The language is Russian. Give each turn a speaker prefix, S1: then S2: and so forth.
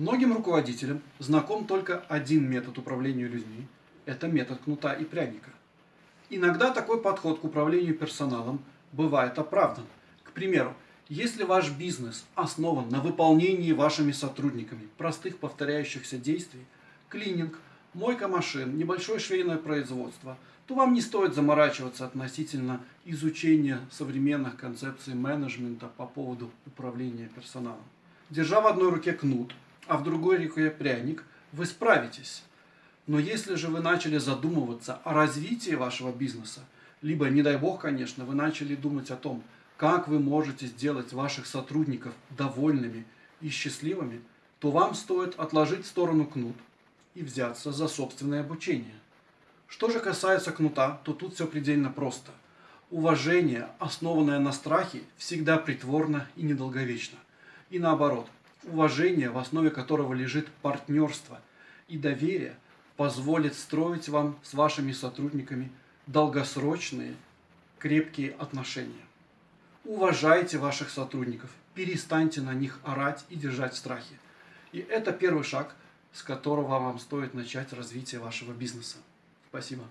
S1: Многим руководителям знаком только один метод управления людьми – это метод кнута и пряника. Иногда такой подход к управлению персоналом бывает оправдан. К примеру, если ваш бизнес основан на выполнении вашими сотрудниками простых повторяющихся действий – клининг, мойка машин, небольшое швейное производство – то вам не стоит заморачиваться относительно изучения современных концепций менеджмента по поводу управления персоналом. Держа в одной руке кнут, а в другой руке пряник, вы справитесь. Но если же вы начали задумываться о развитии вашего бизнеса, либо, не дай бог, конечно, вы начали думать о том, как вы можете сделать ваших сотрудников довольными и счастливыми, то вам стоит отложить в сторону кнут и взяться за собственное обучение. Что же касается кнута, то тут все предельно просто. Уважение, основанное на страхе, всегда притворно и недолговечно. И наоборот, уважение, в основе которого лежит партнерство и доверие, позволит строить вам с вашими сотрудниками долгосрочные, крепкие отношения. Уважайте ваших сотрудников, перестаньте на них орать и держать в страхе. И это первый шаг, с которого вам стоит начать развитие вашего бизнеса. Спасибо.